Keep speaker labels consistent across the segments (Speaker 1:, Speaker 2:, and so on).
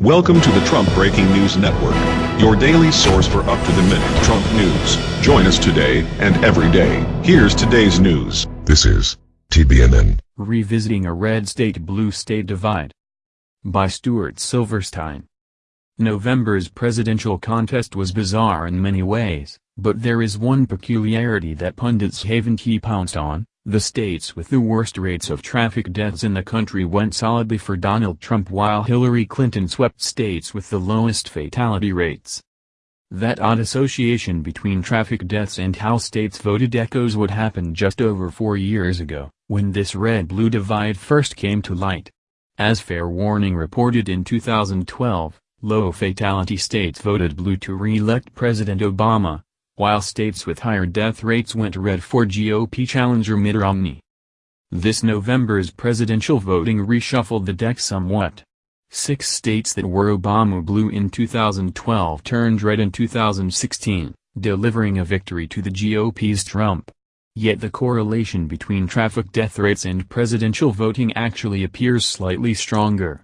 Speaker 1: Welcome to the Trump Breaking News Network, your daily source for up-to-the-minute Trump news. Join us today and every day. Here's today's news.
Speaker 2: This is TBNN.
Speaker 3: Revisiting a Red State-Blue State Divide. By Stuart Silverstein. November's presidential contest was bizarre in many ways, but there is one peculiarity that pundits haven't he pounced on, the states with the worst rates of traffic deaths in the country went solidly for Donald Trump while Hillary Clinton swept states with the lowest fatality rates. That odd association between traffic deaths and how states voted echoes what happened just over four years ago, when this red-blue divide first came to light. As Fair Warning reported in 2012, low fatality states voted blue to re-elect President Obama, while states with higher death rates went red for GOP challenger Mitt Romney. This November's presidential voting reshuffled the deck somewhat. Six states that were Obama blue in 2012 turned red in 2016, delivering a victory to the GOP's Trump. Yet the correlation between traffic death rates and presidential voting actually appears slightly stronger.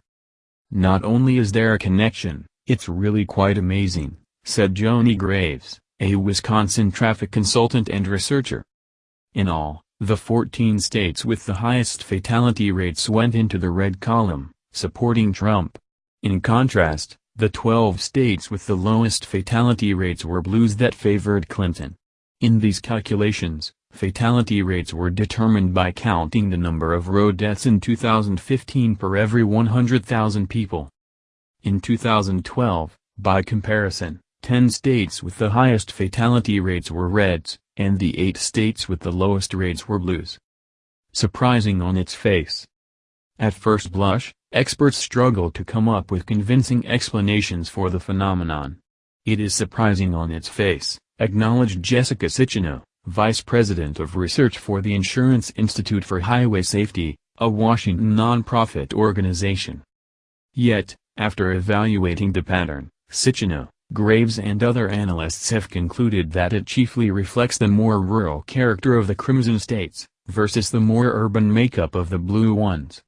Speaker 3: Not only is there a connection, it's really quite amazing, said Joni Graves a Wisconsin traffic consultant and researcher. In all, the 14 states with the highest fatality rates went into the red column, supporting Trump. In contrast, the 12 states with the lowest fatality rates were blues that favored Clinton. In these calculations, fatality rates were determined by counting the number of road deaths in 2015 per every 100,000 people. In 2012, by comparison, Ten states with the highest fatality rates were reds, and the eight states with the lowest rates were blues. Surprising on its face. At first blush, experts struggle to come up with convincing explanations for the phenomenon. It is surprising on its face, acknowledged Jessica Cicchino, Vice President of Research for the Insurance Institute for Highway Safety, a Washington nonprofit organization. Yet, after evaluating the pattern, Cicchino, Graves and other analysts have concluded that it chiefly reflects the more rural character of the Crimson states, versus the more urban makeup of the blue ones.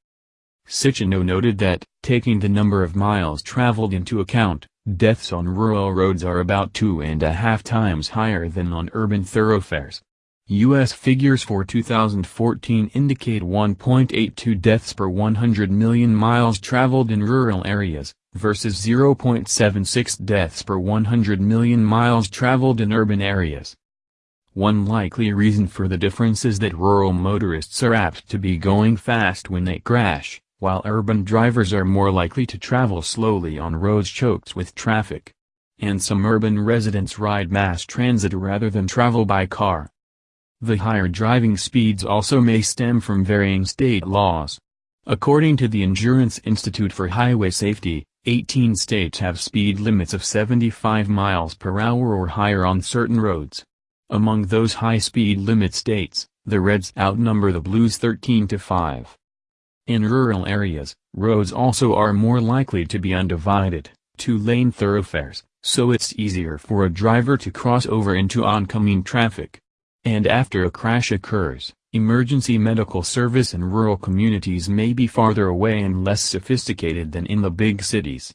Speaker 3: Cicchino noted that, taking the number of miles traveled into account, deaths on rural roads are about two and a half times higher than on urban thoroughfares. U.S. figures for 2014 indicate 1.82 deaths per 100 million miles traveled in rural areas, versus 0.76 deaths per 100 million miles traveled in urban areas. One likely reason for the difference is that rural motorists are apt to be going fast when they crash, while urban drivers are more likely to travel slowly on roads choked with traffic. And some urban residents ride mass transit rather than travel by car. The higher driving speeds also may stem from varying state laws. According to the Insurance Institute for Highway Safety, 18 states have speed limits of 75 miles per hour or higher on certain roads. Among those high-speed limit states, the Reds outnumber the Blues 13 to 5. In rural areas, roads also are more likely to be undivided, two-lane thoroughfares, so it's easier for a driver to cross over into oncoming traffic. And after a crash occurs, Emergency medical service in rural communities may be farther away and less sophisticated than in the big cities.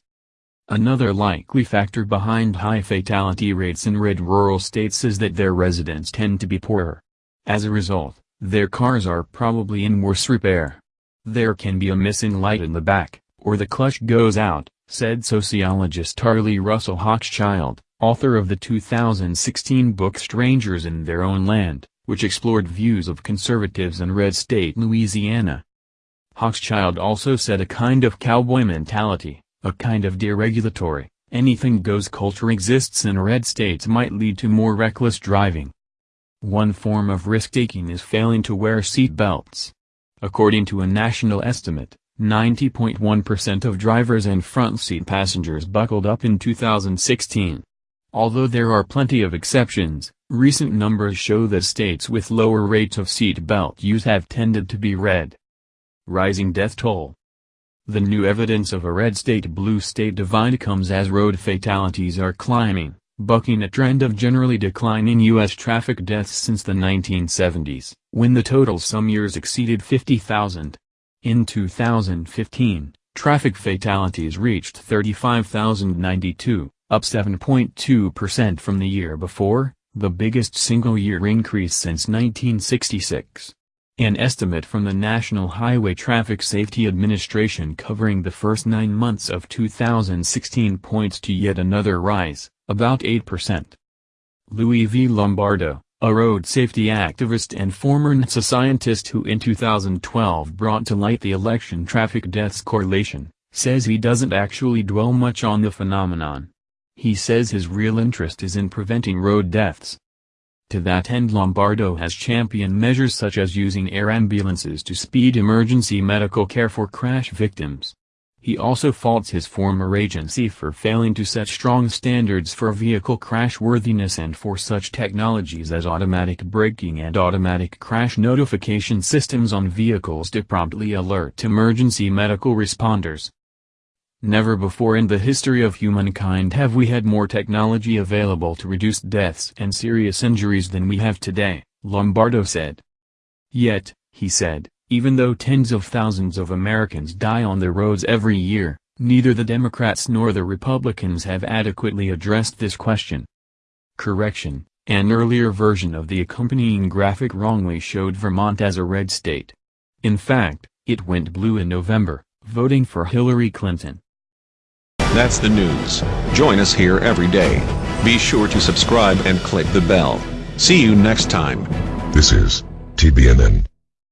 Speaker 3: Another likely factor behind high fatality rates in red rural states is that their residents tend to be poorer. As a result, their cars are probably in worse repair. There can be a missing light in the back, or the clutch goes out, said sociologist Arlie Russell Hochschild, author of the 2016 book Strangers in Their Own Land which explored views of conservatives in red state Louisiana. Hochschild also said a kind of cowboy mentality, a kind of deregulatory, anything-goes culture exists in red states might lead to more reckless driving. One form of risk-taking is failing to wear seat belts. According to a national estimate, 90.1% of drivers and front seat passengers buckled up in 2016. Although there are plenty of exceptions, recent numbers show that states with lower rates of seat belt use have tended to be red. Rising death toll The new evidence of a red state-blue state divide comes as road fatalities are climbing, bucking a trend of generally declining U.S. traffic deaths since the 1970s, when the total some years exceeded 50,000. In 2015, Traffic fatalities reached 35,092, up 7.2% from the year before, the biggest single-year increase since 1966. An estimate from the National Highway Traffic Safety Administration covering the first nine months of 2016 points to yet another rise, about 8%. Louis V. Lombardo, a road safety activist and former NASA scientist who in 2012 brought to light the election traffic deaths correlation, says he doesn't actually dwell much on the phenomenon. He says his real interest is in preventing road deaths. To that end Lombardo has championed measures such as using air ambulances to speed emergency medical care for crash victims. He also faults his former agency for failing to set strong standards for vehicle crashworthiness and for such technologies as automatic braking and automatic crash notification systems on vehicles to promptly alert emergency medical responders. Never before in the history of humankind have we had more technology available to reduce deaths and serious injuries than we have today, Lombardo said. Yet, he said, even though tens of thousands of Americans die on the roads every year, neither the Democrats nor the Republicans have adequately addressed this question. Correction, an earlier version of the accompanying graphic wrongly showed Vermont as a red state. In fact, it went blue in November, voting for Hillary Clinton.
Speaker 1: That's the news. Join us here every day. Be sure to subscribe and click the bell. See you next time.
Speaker 2: This is TBNN.